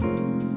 you